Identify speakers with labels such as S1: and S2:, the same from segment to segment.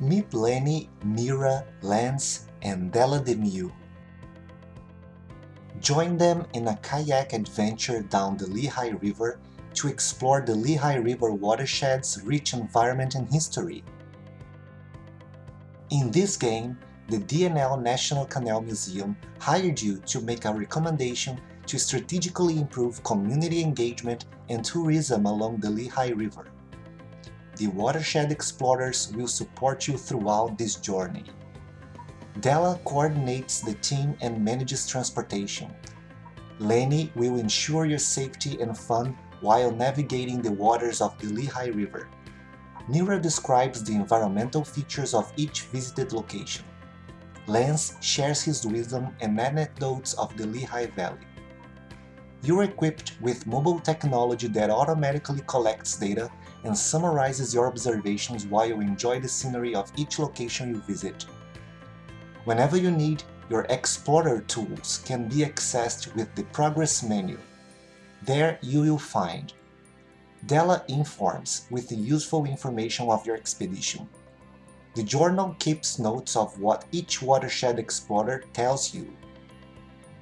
S1: Meet Lenny, Mira, Lance, and Della Demieux. Join them in a kayak adventure down the Lehigh River to explore the Lehigh River watershed's rich environment and history. In this game, the D&L National Canal Museum hired you to make a recommendation to strategically improve community engagement and tourism along the Lehigh River. The Watershed Explorers will support you throughout this journey. Della coordinates the team and manages transportation. Lenny will ensure your safety and fun while navigating the waters of the Lehigh River. Nira describes the environmental features of each visited location. Lance shares his wisdom and anecdotes of the Lehigh Valley. You're equipped with mobile technology that automatically collects data and summarizes your observations while you enjoy the scenery of each location you visit. Whenever you need, your Explorer tools can be accessed with the Progress menu. There you will find Della informs with the useful information of your expedition. The journal keeps notes of what each watershed explorer tells you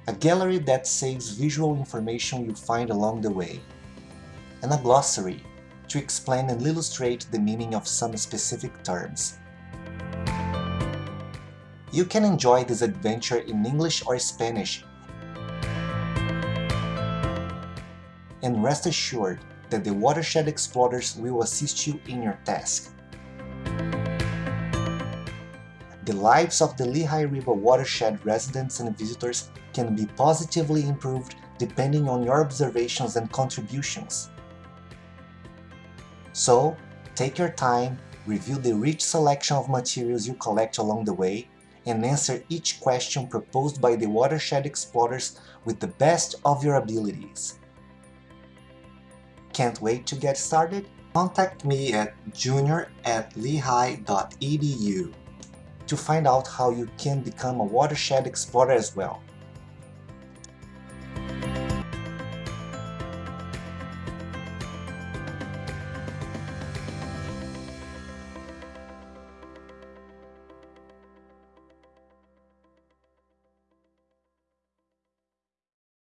S1: a gallery that saves visual information you find along the way, and a glossary to explain and illustrate the meaning of some specific terms. You can enjoy this adventure in English or Spanish and rest assured that the Watershed Explorers will assist you in your task. The lives of the Lehigh River watershed residents and visitors can be positively improved depending on your observations and contributions. So, take your time, review the rich selection of materials you collect along the way, and answer each question proposed by the Watershed Explorers with the best of your abilities. Can't wait to get started? Contact me at junior at lehigh.edu to find out how you can become a watershed explorer as well.